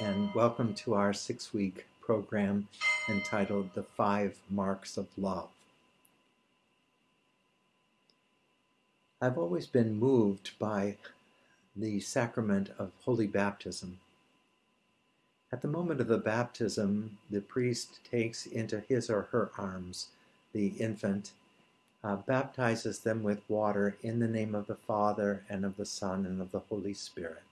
and welcome to our six week program entitled The Five Marks of Love. I've always been moved by the sacrament of holy baptism. At the moment of the baptism, the priest takes into his or her arms the infant, uh, baptizes them with water in the name of the Father and of the Son and of the Holy Spirit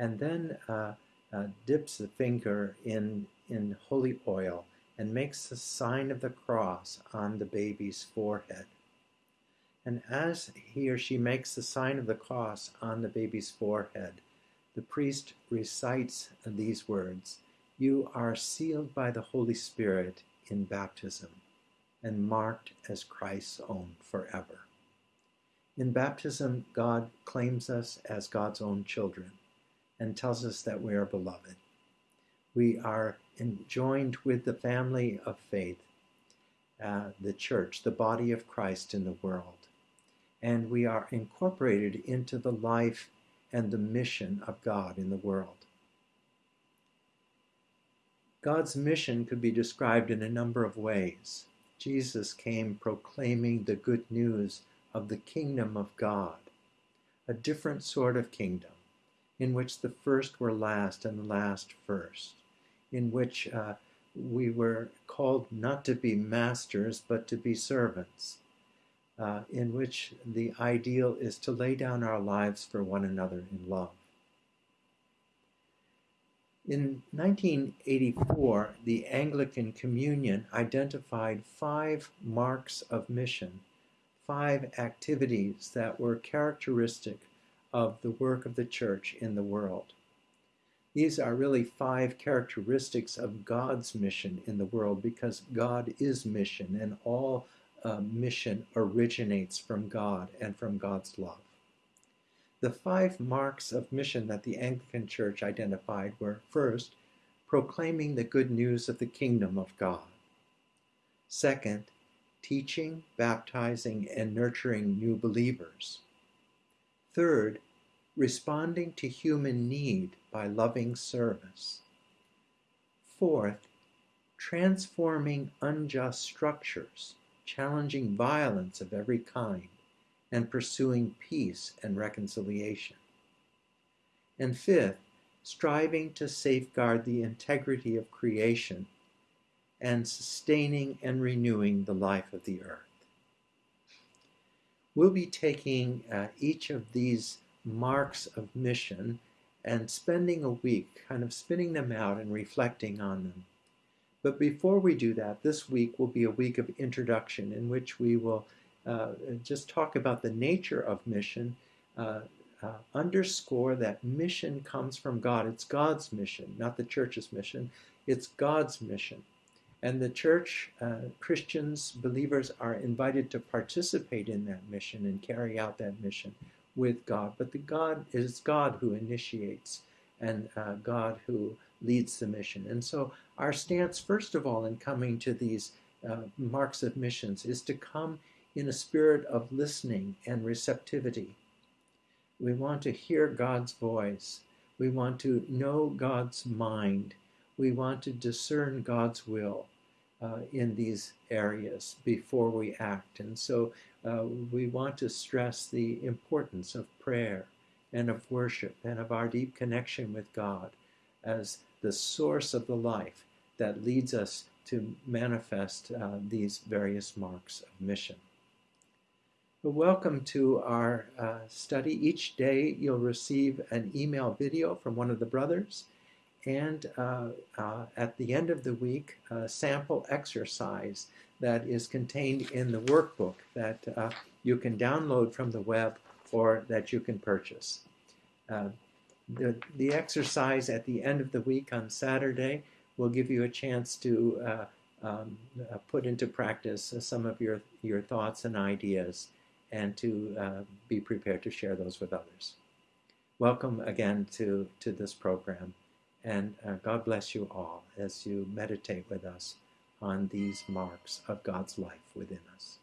and then uh, uh, dips the finger in, in holy oil and makes the sign of the cross on the baby's forehead. And as he or she makes the sign of the cross on the baby's forehead, the priest recites these words You are sealed by the Holy Spirit in baptism and marked as Christ's own forever. In baptism, God claims us as God's own children and tells us that we are beloved. We are joined with the family of faith, uh, the church, the body of Christ in the world. And we are incorporated into the life and the mission of God in the world. God's mission could be described in a number of ways. Jesus came proclaiming the good news of the kingdom of God, a different sort of kingdom in which the first were last and the last first, in which uh, we were called not to be masters but to be servants, uh, in which the ideal is to lay down our lives for one another in love. In 1984, the Anglican Communion identified five marks of mission, five activities that were characteristic of the work of the church in the world. These are really five characteristics of God's mission in the world because God is mission and all uh, mission originates from God and from God's love. The five marks of mission that the Anglican Church identified were first, proclaiming the good news of the kingdom of God. Second, teaching, baptizing, and nurturing new believers. Third, responding to human need by loving service. Fourth, transforming unjust structures, challenging violence of every kind, and pursuing peace and reconciliation. And fifth, striving to safeguard the integrity of creation and sustaining and renewing the life of the earth. We'll be taking uh, each of these marks of mission and spending a week kind of spinning them out and reflecting on them. But before we do that, this week will be a week of introduction in which we will uh, just talk about the nature of mission, uh, uh, underscore that mission comes from God. It's God's mission, not the church's mission. It's God's mission. And the church, uh, Christians, believers are invited to participate in that mission and carry out that mission with God. But the God is God who initiates and uh, God who leads the mission. And so our stance, first of all, in coming to these uh, marks of missions is to come in a spirit of listening and receptivity. We want to hear God's voice. We want to know God's mind. We want to discern God's will uh, in these areas before we act. And so uh, we want to stress the importance of prayer and of worship and of our deep connection with God as the source of the life that leads us to manifest uh, these various marks of mission. Welcome to our uh, study. Each day you'll receive an email video from one of the brothers and uh, uh, at the end of the week, a sample exercise that is contained in the workbook that uh, you can download from the web or that you can purchase. Uh, the, the exercise at the end of the week on Saturday will give you a chance to uh, um, uh, put into practice some of your, your thoughts and ideas and to be prepared to share those with others. Welcome again to, to this program. And uh, God bless you all as you meditate with us on these marks of God's life within us.